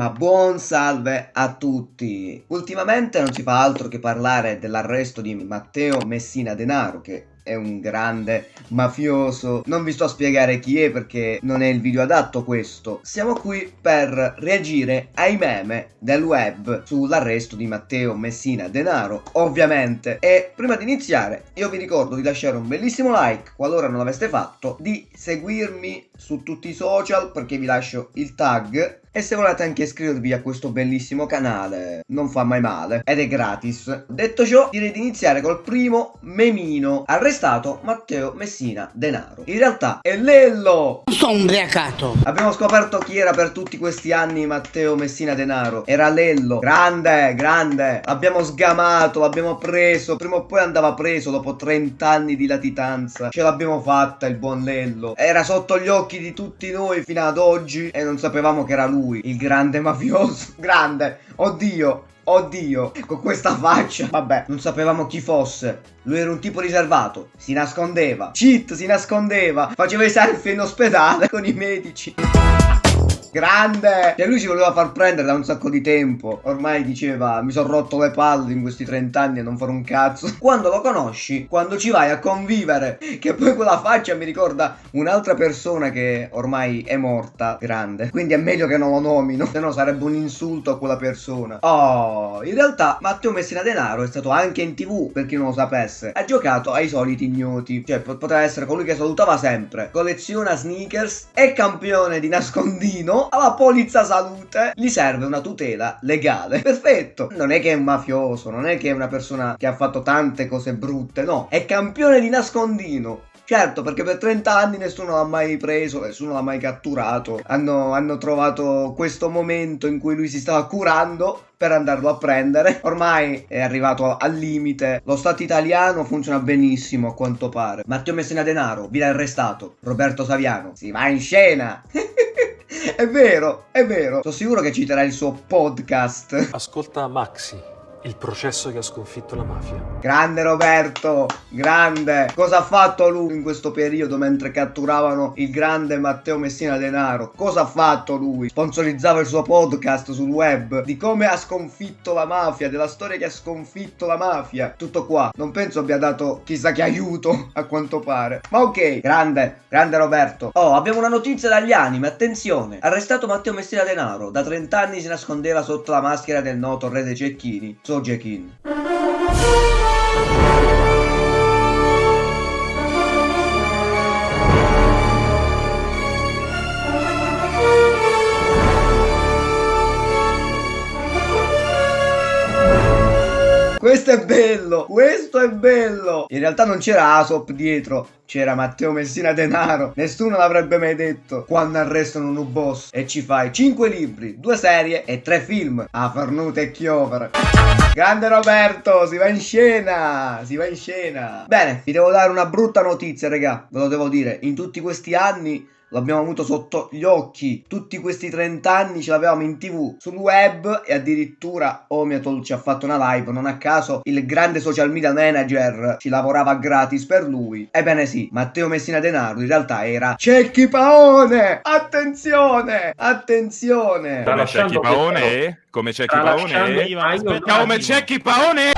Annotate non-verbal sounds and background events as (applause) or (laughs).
Ma buon salve a tutti! Ultimamente non si fa altro che parlare dell'arresto di Matteo Messina Denaro che è un grande mafioso. Non vi sto a spiegare chi è perché non è il video adatto questo. Siamo qui per reagire ai meme del web sull'arresto di Matteo Messina Denaro, ovviamente. E prima di iniziare io vi ricordo di lasciare un bellissimo like qualora non l'aveste fatto, di seguirmi su tutti i social perché vi lascio il tag e se volete anche iscrivervi a questo bellissimo canale, non fa mai male, ed è gratis. Detto ciò, direi di iniziare col primo memino. Arrestato Matteo Messina Denaro. In realtà è Lello! Sono ubriacato! Abbiamo scoperto chi era per tutti questi anni Matteo Messina Denaro. Era Lello. Grande, grande. L'abbiamo sgamato, l'abbiamo preso. Prima o poi andava preso dopo 30 anni di latitanza. Ce l'abbiamo fatta il buon Lello. Era sotto gli occhi di tutti noi fino ad oggi e non sapevamo che era lui lui, il grande mafioso. (laughs) Grande, oddio, Oddio, con questa faccia. Vabbè, non sapevamo chi fosse. Lui era un tipo riservato. Si nascondeva. Cheat, si nascondeva. Faceva i selfie in ospedale (laughs) con i medici. Grande! E lui ci voleva far prendere da un sacco di tempo. Ormai diceva, mi sono rotto le palle in questi 30 anni a non fare un cazzo. (laughs) Quando lo conosci, quando ci vai a convivere, che poi quella faccia mi ricorda un'altra persona che ormai è morta, grande. Quindi è meglio che non lo nomino, se no sarebbe un insulto a quella persona. Oh, in realtà Matteo Messina Denaro è stato anche in tv, per chi non lo sapesse. Ha giocato ai soliti ignoti. Cioè, poteva essere colui che salutava sempre. Colleziona sneakers, è campione di nascondino alla polizza salute gli serve una tutela legale. (laughs) Perfetto. Non è che è un mafioso, non è che è una persona che ha fatto tante cose brutte, no. È campione di nascondino. Certo, perché per 30 anni nessuno l'ha mai preso, nessuno l'ha mai catturato. Hanno, hanno, trovato questo momento in cui lui si stava curando per andarlo a prendere. Ormai è arrivato al limite. Lo Stato italiano funziona benissimo a quanto pare. Matteo Messina Denaro viene arrestato. Roberto Saviano si va in scena. (laughs) È vero, è vero. Sono sicuro che citerà il suo podcast. Ascolta Maxi il processo che ha sconfitto la mafia. Grande Roberto, grande. Cosa ha fatto lui in questo periodo mentre catturavano il grande Matteo Messina Denaro? Cosa ha fatto lui? Sponsorizzava il suo podcast sul web di come ha sconfitto la mafia, della storia che ha sconfitto la mafia. Tutto qua. Non penso abbia dato chissà che aiuto, (laughs) a quanto pare. Ma ok, grande, grande Roberto. Oh, abbiamo una notizia dagli anime, attenzione. Arrestato Matteo Messina Denaro. Da 30 anni si nascondeva sotto la maschera del noto re dei cecchini Sojekin. Questo è bello, questo è bello. In realtà non c'era Asop dietro, c'era Matteo Messina Denaro. Nessuno l'avrebbe mai detto quando arrestano un boss e ci fai 5 libri, 2 serie e 3 film. A Farnuta e Chiover. Grande Roberto, si va in scena, si va in scena. Bene, vi devo dare una brutta notizia, raga, ve lo devo dire. In tutti questi anni l'abbiamo avuto sotto gli occhi tutti questi 30 anni ce l'avevamo in tv sul web e addirittura Omiatol ci ha fatto una live non a caso il grande social media manager ci lavorava gratis per lui ebbene sì Matteo Messina Denaro in realtà era Cecchi Paone! Attenzione! Attenzione! Come Cecchi Paone? come Cecchi Paone? come Cecchi Paone